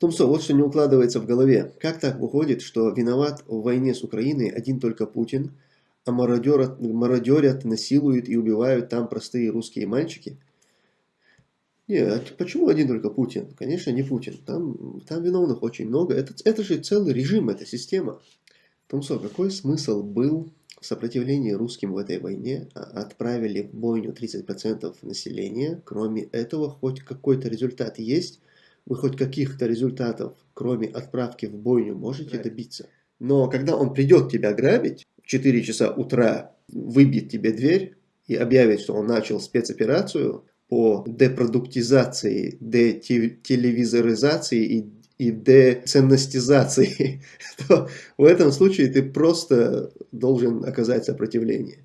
Томсо, вот что не укладывается в голове. Как так выходит, что виноват в войне с Украиной один только Путин, а мародерят, мародерят, насилуют и убивают там простые русские мальчики? Нет, почему один только Путин? Конечно, не Путин. Там, там виновных очень много. Это, это же целый режим, это система. Томсо, какой смысл был в сопротивлении русским в этой войне? А, отправили в бойню 30% населения. Кроме этого, хоть какой-то результат есть? Вы хоть каких-то результатов, кроме отправки в бойню, можете да. добиться. Но когда он придет тебя грабить, в 4 часа утра выбьет тебе дверь и объявит, что он начал спецоперацию по депродуктизации, детелевизоризации и, и деценностизации, то в этом случае ты просто должен оказать сопротивление.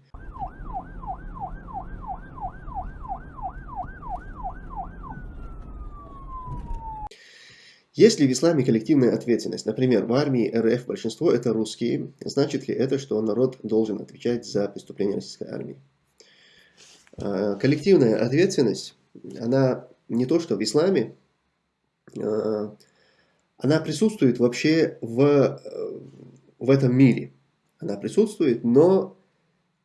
Есть ли в исламе коллективная ответственность? Например, в армии РФ большинство это русские. Значит ли это, что народ должен отвечать за преступления российской армии? А, коллективная ответственность, она не то, что в исламе, а, она присутствует вообще в, в этом мире. Она присутствует, но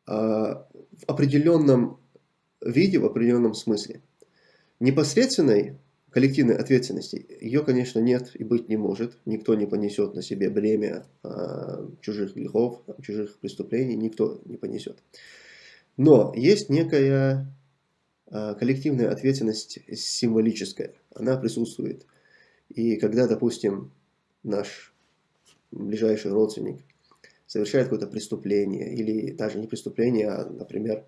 а, в определенном виде, в определенном смысле. Непосредственной коллективной ответственности, ее, конечно, нет и быть не может. Никто не понесет на себе бремя а, чужих грехов, чужих преступлений, никто не понесет. Но есть некая а, коллективная ответственность символическая, она присутствует. И когда, допустим, наш ближайший родственник совершает какое-то преступление, или даже не преступление, а, например,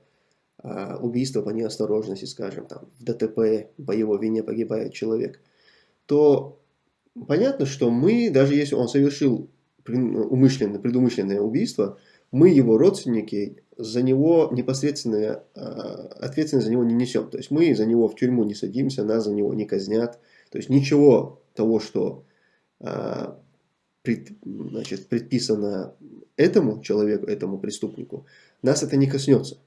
убийство по неосторожности, скажем, там, в ДТП по его вине погибает человек, то понятно, что мы, даже если он совершил умышленное, предумышленное убийство, мы, его родственники, за него непосредственная а, ответственность за него не несем. То есть мы за него в тюрьму не садимся, нас за него не казнят. То есть ничего того, что а, пред, значит, предписано этому человеку, этому преступнику, нас это не коснется.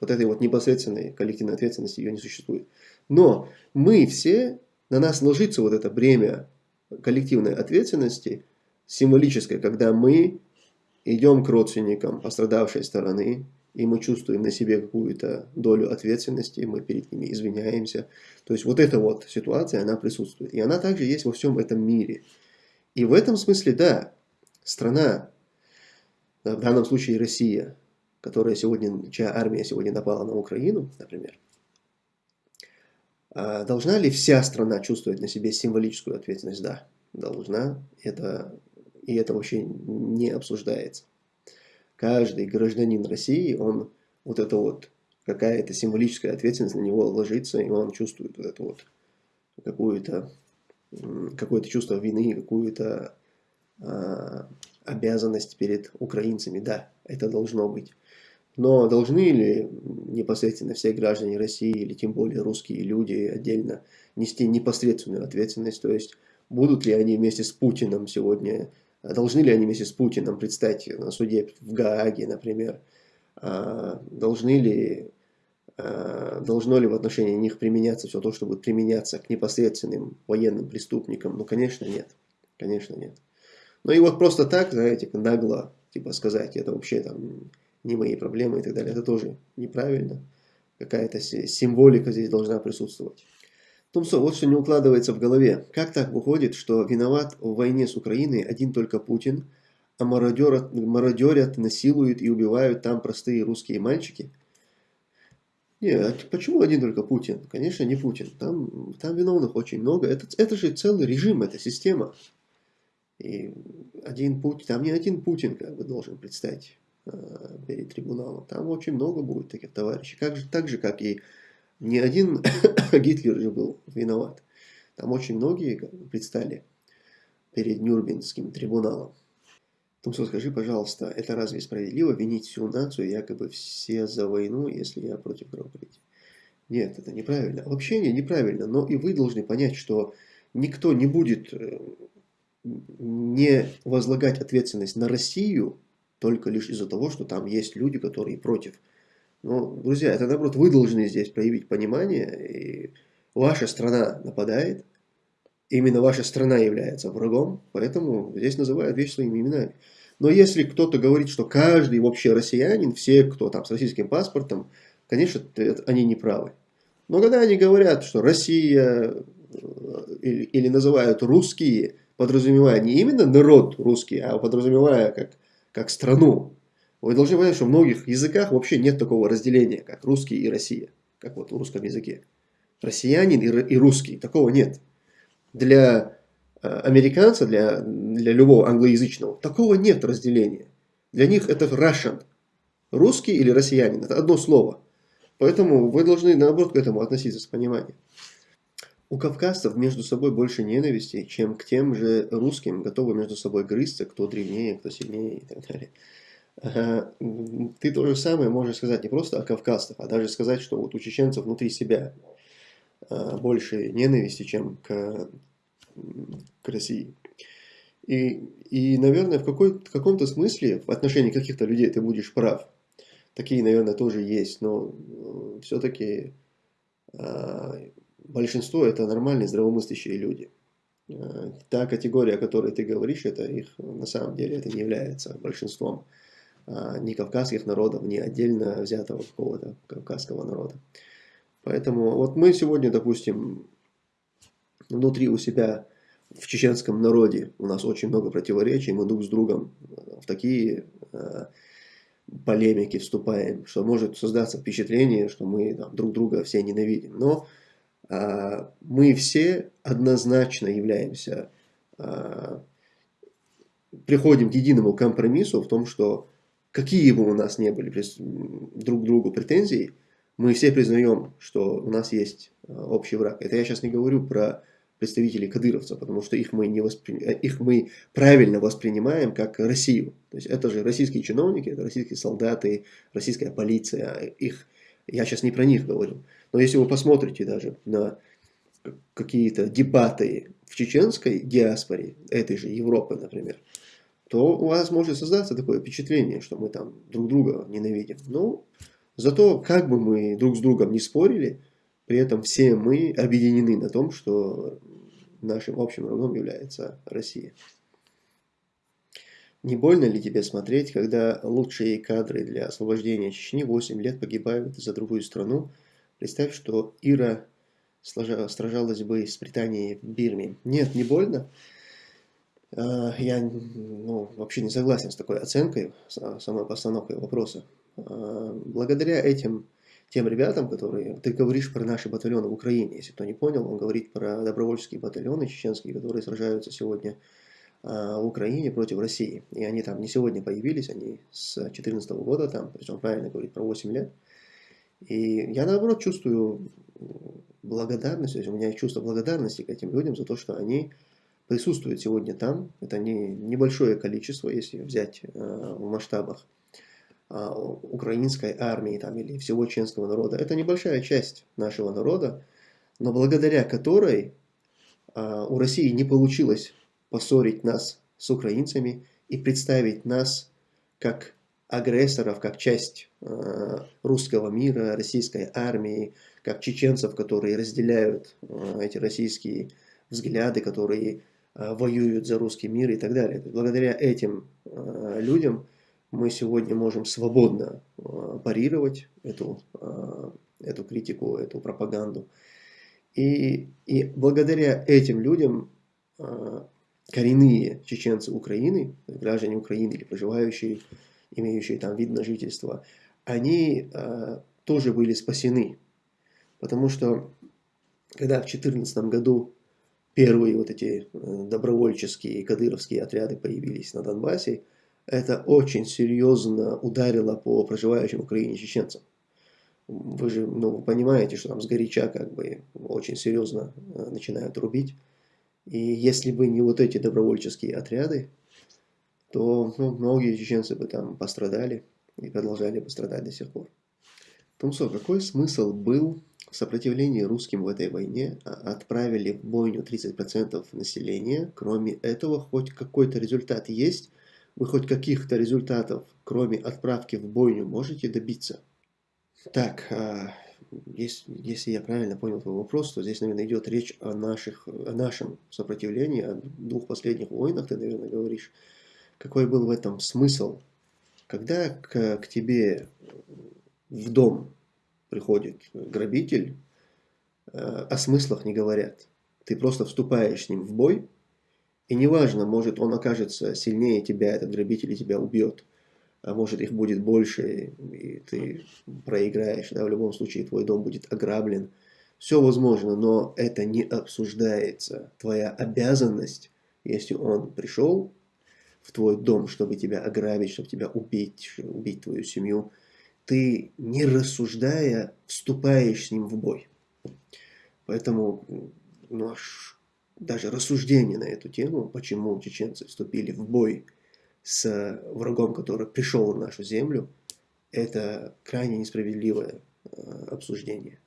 Вот этой вот непосредственной коллективной ответственности ее не существует. Но мы все, на нас ложится вот это бремя коллективной ответственности, символическое, когда мы идем к родственникам пострадавшей стороны, и мы чувствуем на себе какую-то долю ответственности, мы перед ними извиняемся. То есть вот эта вот ситуация, она присутствует. И она также есть во всем этом мире. И в этом смысле, да, страна, в данном случае Россия, которая сегодня, чья армия сегодня напала на Украину, например, а должна ли вся страна чувствовать на себе символическую ответственность? Да, должна. Это, и это вообще не обсуждается. Каждый гражданин России, он вот это вот, какая-то символическая ответственность на него ложится, и он чувствует вот это вот какую-то какое-то чувство вины, какую-то э, обязанность перед украинцами. Да, это должно быть. Но должны ли непосредственно все граждане России, или тем более русские люди отдельно, нести непосредственную ответственность? То есть, будут ли они вместе с Путиным сегодня, должны ли они вместе с Путиным предстать на суде в Гааге, например? А, должны ли, а, должно ли в отношении них применяться все то, что будет применяться к непосредственным военным преступникам? Ну, конечно, нет. Конечно, нет. Ну и вот просто так, знаете, нагло, типа сказать, это вообще там не мои проблемы и так далее. Это тоже неправильно. Какая-то символика здесь должна присутствовать. Томсо, вот что не укладывается в голове. Как так выходит, что виноват в войне с Украиной один только Путин, а мародерят, мародерят, насилуют и убивают там простые русские мальчики? Нет, почему один только Путин? Конечно, не Путин. Там, там виновных очень много. Это, это же целый режим, это система. И один Путин, там не один Путин как бы должен представить Перед трибуналом. Там очень много будет таких товарищей. Как же, так же, как и не один Гитлер же был виноват. Там очень многие предстали перед Нюрнбергским трибуналом. Томсо, скажи, пожалуйста, это разве справедливо винить всю нацию, якобы все за войну, если я против кровопролития? Нет, это неправильно. Вообще не, неправильно, но и вы должны понять, что никто не будет э, не возлагать ответственность на Россию только лишь из-за того, что там есть люди, которые против. Но, друзья, это наоборот, вы должны здесь проявить понимание, и ваша страна нападает, именно ваша страна является врагом, поэтому здесь называют вещи своими именами. Но если кто-то говорит, что каждый вообще россиянин, все, кто там с российским паспортом, конечно, они не правы. Но когда они говорят, что Россия э, или, или называют русские, подразумевая не именно народ русский, а подразумевая как, как страну, вы должны понять, что в многих языках вообще нет такого разделения, как русский и Россия, как вот в русском языке. Россиянин и, и русский, такого нет. Для э, американца, для, для любого англоязычного, такого нет разделения. Для них это Russian. Русский или россиянин, это одно слово. Поэтому вы должны, наоборот, к этому относиться с пониманием. У кавказцев между собой больше ненависти, чем к тем же русским, готовы между собой грызться, кто древнее, кто сильнее и так далее. Ты то же самое можешь сказать не просто о кавказцах, а даже сказать, что вот у чеченцев внутри себя а, больше ненависти, чем к, к России. И, и наверное, в, какой, в каком-то смысле в отношении каких-то людей ты будешь прав. Такие, наверное, тоже есть, но э, все-таки а, большинство это нормальные здравомыслящие люди. А, та категория, о которой ты говоришь, это их на самом деле это не является большинством ни кавказских народов, ни отдельно взятого какого-то кавказского народа. Поэтому вот мы сегодня, допустим, внутри у себя в чеченском народе у нас очень много противоречий, мы друг с другом в такие полемики вступаем, что может создаться впечатление, что мы там, друг друга все ненавидим. Но а, мы все однозначно являемся, а, приходим к единому компромиссу в том, что какие бы у нас не были друг к другу претензии, мы все признаем, что у нас есть а, общий враг. Это я сейчас не говорю про представителей кадыровцев, потому что их мы, не воспри... их мы правильно воспринимаем как Россию. То есть это же российские чиновники, это российские солдаты, российская полиция. Их... Я сейчас не про них говорю. Но если вы посмотрите даже на какие-то дебаты в чеченской диаспоре, этой же Европы, например, то у вас может создаться такое впечатление, что мы там друг друга ненавидим. Ну, зато как бы мы друг с другом не спорили, при этом все мы объединены на том, что нашим общим врагом является Россия. Не больно ли тебе смотреть, когда лучшие кадры для освобождения Чечни 8 лет погибают за другую страну? Представь, что Ира сражалась бы с Британией в Бирме. Нет, не больно. А, я ну, вообще не согласен с такой оценкой, с самой постановкой вопроса. А, благодаря этим тем ребятам, которые... Ты говоришь про наши батальоны в Украине, если кто не понял, он говорит про добровольческие батальоны чеченские, которые сражаются сегодня а, в Украине против России. И они там не сегодня появились, они с 2014 года там, он правильно говорит про 8 лет. И я наоборот чувствую благодарность, то есть у меня чувство благодарности к этим людям за то, что они присутствуют сегодня там. Это не небольшое количество, если взять э, в масштабах. А, украинской армии там, или всего чеченского народа. Это небольшая часть нашего народа, но благодаря которой а, у России не получилось поссорить нас с украинцами и представить нас как агрессоров, как часть а, русского мира, российской армии, как чеченцев, которые разделяют эти российские взгляды, которые воюют за русский мир и так далее. Благодаря этим людям мы сегодня можем свободно э, парировать эту, э, эту критику, эту пропаганду. И, и благодаря этим людям э, коренные чеченцы Украины, граждане Украины или проживающие, имеющие там вид на жительство, они тоже были спасены. Потому что когда в 2014 году первые вот эти добровольческие кадыровские отряды появились на Донбассе, это очень серьезно ударило по проживающим в Украине чеченцам. Вы же ну, понимаете, что там сгоряча как бы очень серьезно э, начинают рубить. И если бы не вот эти добровольческие отряды, то ну, многие чеченцы бы там пострадали и продолжали бы страдать до сих пор. Тумсо, какой смысл был в сопротивлении русским в этой войне? А, отправили в бойню 30% населения. Кроме этого, хоть какой-то результат есть – вы хоть каких-то результатов, кроме отправки в бойню, можете добиться? Так, а, если я правильно понял твой вопрос, то здесь, наверное, идет речь о, наших, о нашем сопротивлении, о двух последних войнах, ты, наверное, говоришь. Какой был в этом смысл? Когда к, к тебе в дом приходит грабитель, э, о смыслах не говорят. Ты просто вступаешь с ним в бой, и неважно, может он окажется сильнее тебя, этот грабитель, и тебя убьет а может их будет больше, и ты проиграешь, да, в любом случае твой дом будет ограблен. Все возможно, но это не обсуждается. Твоя обязанность, если он пришел в твой дом, чтобы тебя ограбить, чтобы тебя убить, убить твою семью, ты, не рассуждая, вступаешь с ним в бой. Поэтому ну, аж даже рассуждение на эту тему, почему чеченцы вступили в бой с врагом, который пришел на нашу землю, это крайне несправедливое э, обсуждение.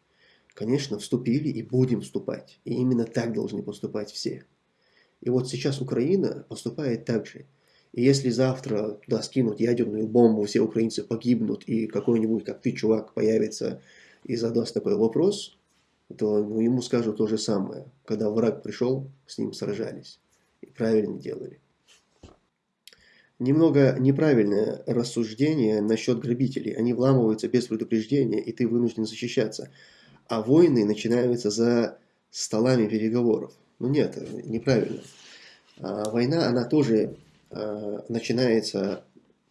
Конечно, вступили и будем вступать. И именно так должны поступать все. И вот сейчас Украина поступает так же. И если завтра туда скинут ядерную бомбу, все украинцы погибнут, и какой-нибудь, как ты, чувак, появится и задаст такой вопрос, то ну, ему скажут то же самое. Когда враг пришел, с ним сражались. И правильно делали. Немного неправильное рассуждение насчет грабителей. Они вламываются без предупреждения, и ты вынужден защищаться. А войны начинаются за столами переговоров. Ну нет, неправильно. А война, она тоже начинается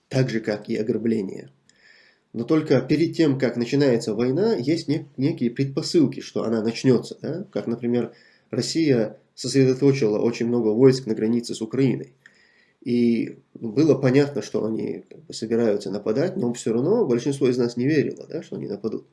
так же, как и ограбление. Но только перед тем, как начинается война, есть не, некие предпосылки, что она начнется. Да? Как, например, Россия сосредоточила очень много войск на границе с Украиной. И было понятно, что они собираются нападать, но все равно большинство из нас не верило, да, что они нападут.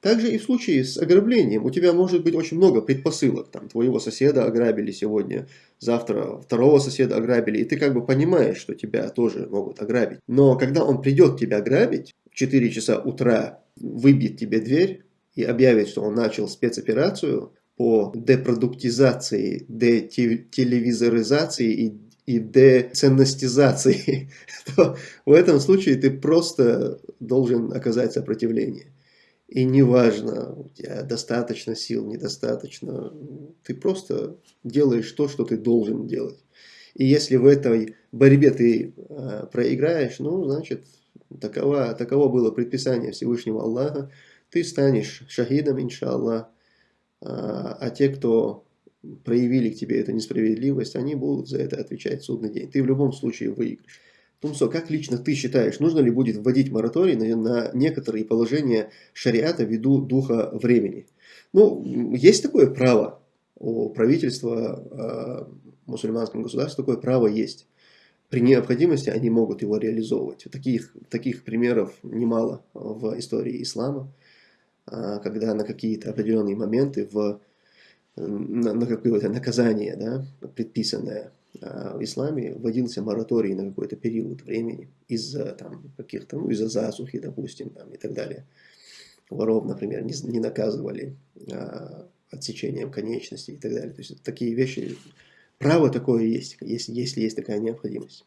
Также и в случае с ограблением. У тебя может быть очень много предпосылок. Там, твоего соседа ограбили сегодня, завтра второго соседа ограбили. И ты как бы понимаешь, что тебя тоже могут ограбить. Но когда он придет тебя грабить, в 4 часа утра выбьет тебе дверь и объявит, что он начал спецоперацию по депродуктизации, детелевизоризации и и деценностизации, то в этом случае ты просто должен оказать сопротивление. И неважно, у тебя достаточно сил, недостаточно, ты просто делаешь то, что ты должен делать. И если в этой борьбе ты э, проиграешь, ну, значит, таково, таково было предписание Всевышнего Аллаха, ты станешь шахидом, иншаллах, а, а те, кто проявили к тебе эту несправедливость, они будут за это отвечать в судный день. Ты в любом случае выиграешь. Тумсо, как лично ты считаешь, нужно ли будет вводить мораторий на, на некоторые положения шариата ввиду духа времени? Ну, есть такое право у правительства э, мусульманском государстве, такое право есть. При необходимости они могут его реализовывать. Таких, таких примеров немало в истории ислама, э, когда на какие-то определенные моменты в на, на какое-то наказание, да, предписанное а в исламе, вводился мораторий на какой-то период времени из-за там каких-то, ну, из-за засухи, допустим, там, и так далее. Воров, например, не, не наказывали а, отсечением конечностей и так далее. То есть такие вещи, право такое есть, если, если есть такая необходимость.